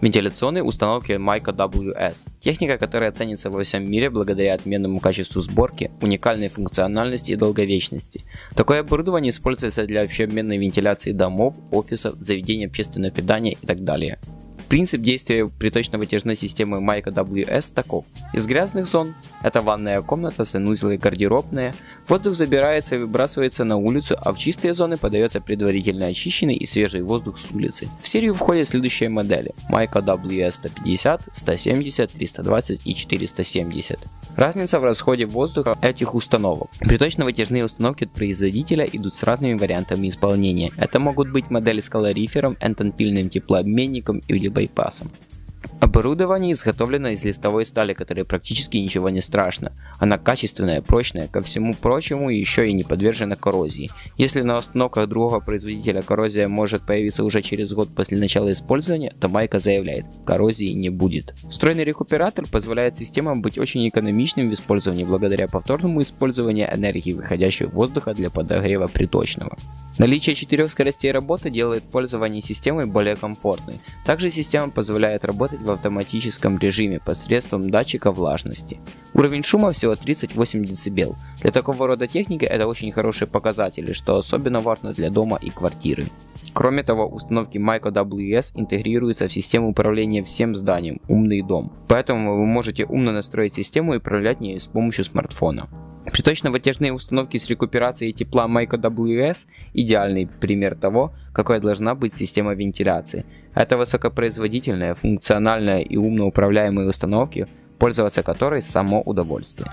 Вентиляционные установки Mica WS – техника, которая ценится во всем мире благодаря отменному качеству сборки, уникальной функциональности и долговечности. Такое оборудование используется для общеобменной вентиляции домов, офисов, заведений общественного питания и так далее. Принцип действия приточно-вытяжной системы Майка WS таков. Из грязных зон, это ванная комната, санузел и гардеробная, воздух забирается и выбрасывается на улицу, а в чистые зоны подается предварительно очищенный и свежий воздух с улицы. В серию входят следующие модели. Майка WS 150, 170, 320 и 470. Разница в расходе воздуха этих установок. Приточно-вытяжные установки от производителя идут с разными вариантами исполнения. Это могут быть модели с калорифером, энтонпильным теплообменником или байпасом. Оборудование изготовлено из листовой стали, которой практически ничего не страшно. Она качественная, прочная, ко всему прочему еще и не подвержена коррозии. Если на установках другого производителя коррозия может появиться уже через год после начала использования, то Майка заявляет, коррозии не будет. Встроенный рекуператор позволяет системам быть очень экономичным в использовании благодаря повторному использованию энергии выходящего воздуха для подогрева приточного. Наличие четырех скоростей работы делает пользование системой более комфортной. Также система позволяет работать в автоматическом режиме посредством датчика влажности. Уровень шума всего 38 дБ. Для такого рода техники это очень хорошие показатели, что особенно важно для дома и квартиры. Кроме того, установки Micro WS интегрируются в систему управления всем зданием «Умный дом», поэтому вы можете умно настроить систему и управлять ею с помощью смартфона. Приточно-вытяжные установки с рекуперацией тепла Micro WS – идеальный пример того, какой должна быть система вентиляции. Это высокопроизводительная, функциональная и умно управляемые установки, пользоваться которой само удовольствие.